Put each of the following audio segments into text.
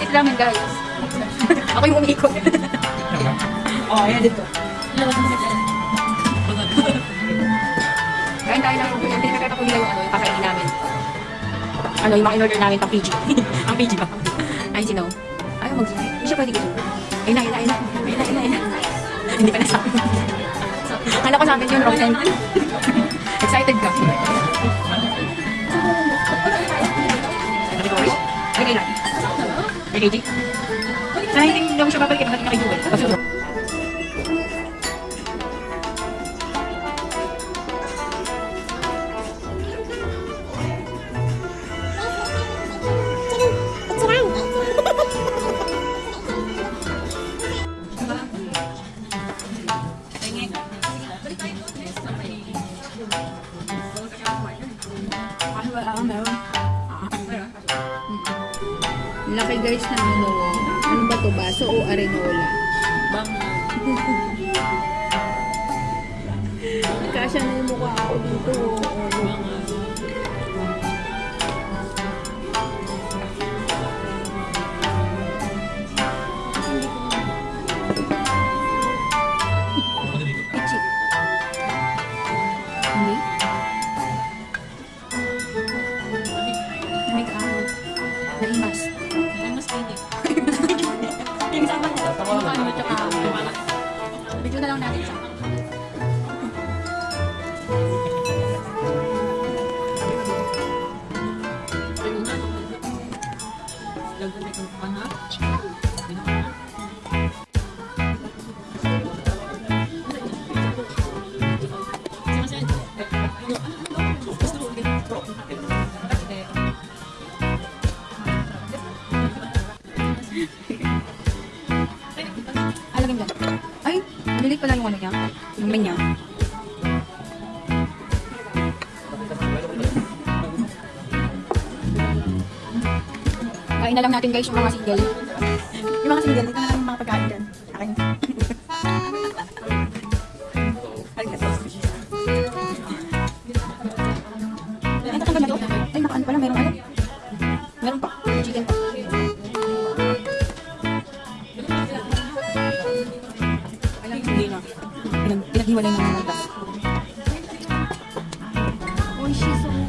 Sit ramen guys. Ako yung umiikot. oh, ayan dito. Kain tayo ng yan. Pinagkakata ko nila yung ano, yung kakainin namin. Ano, yung mga in-order namin pang PG. Ang PG ba? Ayun si No. Ayaw mag Hindi siya pwede ganun. Ayun na, ayun na, ayun na. Ayun na, ayun na, ayun na. Hindi pa nasabi. Akala ko sa akin yun, Rosen. Excited ka. Lagay, G. Sana hindi hindi mo siya babalik. Bakit na kayo Laki guys na ano. Ano ba to? Baso o arenola? Kasya na yung mukha ako dito. Pichi. Video na lang natin nilit pala yung ano niya. Yung menya. Kain na lang natin guys yung mga single. Yung mga single, dito na lang yung mga pagkain dyan. Akin. Pinag pinaghiwalay ng mga. Uy, she's so...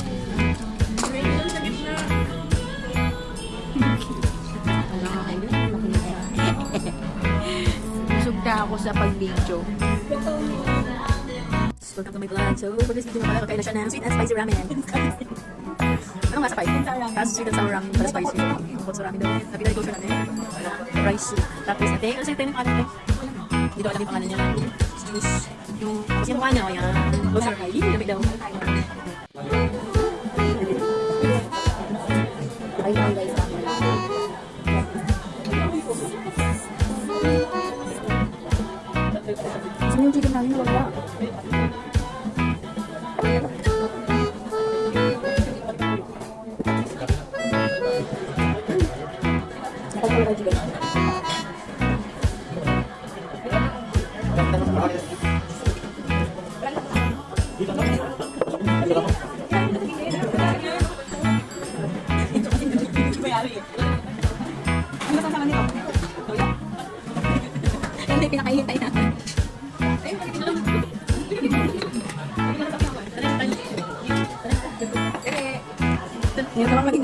Na ako sa pag-video. Welcome to my vlog. So, for this video pala, kakain na siya ng sweet and spicy ramen. ano nga sa spicy? Tapos sweet and sour ramen para spicy. Bukod sa ramen daw. Sabi na ko siya natin. Rice soup. Tapos ate, ano sa'yo tayo ng tayo? Hindi daw alam yung pangalan niya. Juice. Yung, tapos yung mukha niya, o yan. Loser high. Lamig daw. Ay, ay, guys. Saan yung chicken namin? Wala. Nakapagpala pinakahihintay natin. Ngayon naman maging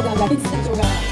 Gak jadi.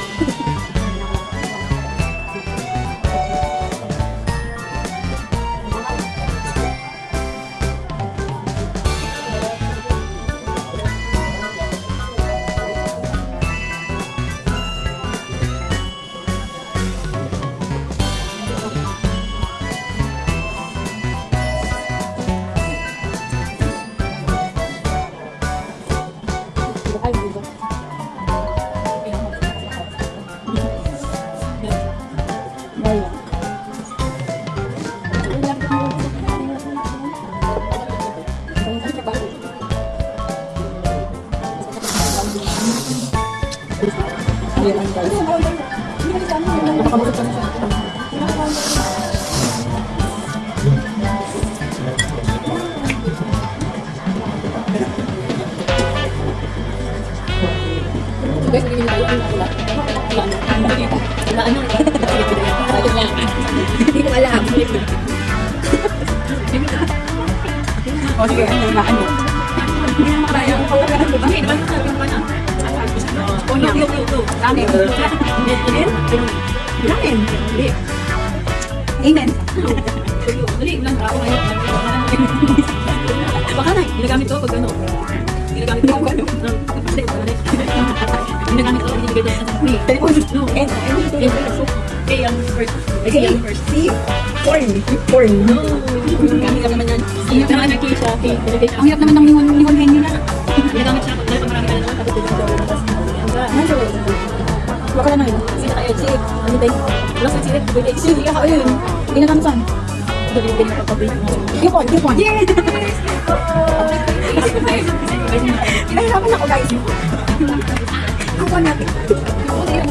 O sige, ano na ano? Hindi naman kaya. Bakit? Bakit sabi mo na? Oh, no, no, no, no. Ramen? Ramen. Hindi. Amen. Dali, lang ako ngayon. Baka na, ginagamit ko pag ano. Ginagamit ko pag ano. Hindi. Ginagamit ko, ko sa free. No, and, and, Okay, yung first. Okay, first. See? Corn. Corn. No. Gamit ka naman yan. Naman siya. Okay, binibigay Ang hirap naman ng ningon ningon henyo na. Ginagamit siya. Dahil marami ka na naman, tapos. Ano? Baka na yun. Sino kayo? Sige, ano tayo? Wala sa sige, pwede. Sige ka, ayun. Ginagamit saan? Binibigay ko pag-pabrik. Yukon, yukon. Yes! Pinahirapan ako guys. Yukon natin.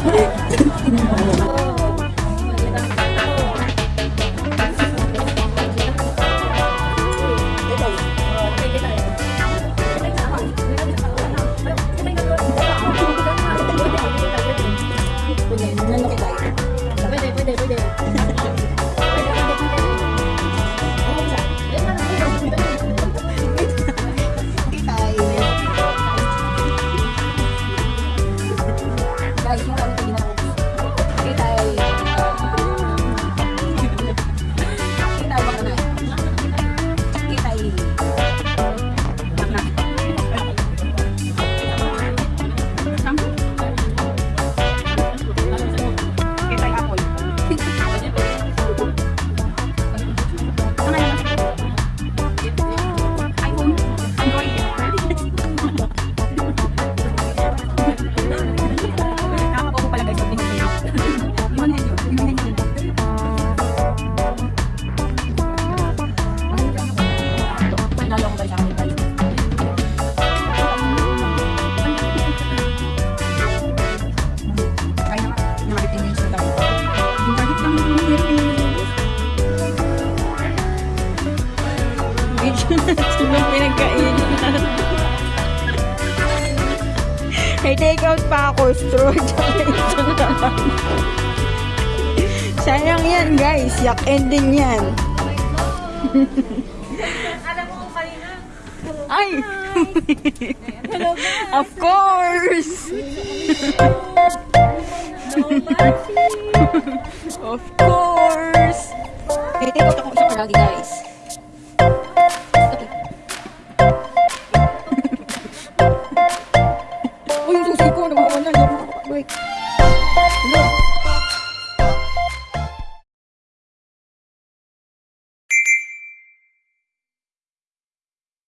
Pwede, Guys, yung kami take out pa ako. Straw. Tsaka ito na lang. Sayang yan, guys. Yak ending yan. Ay! of course! of course! Eh, take out ako isa palagi guys.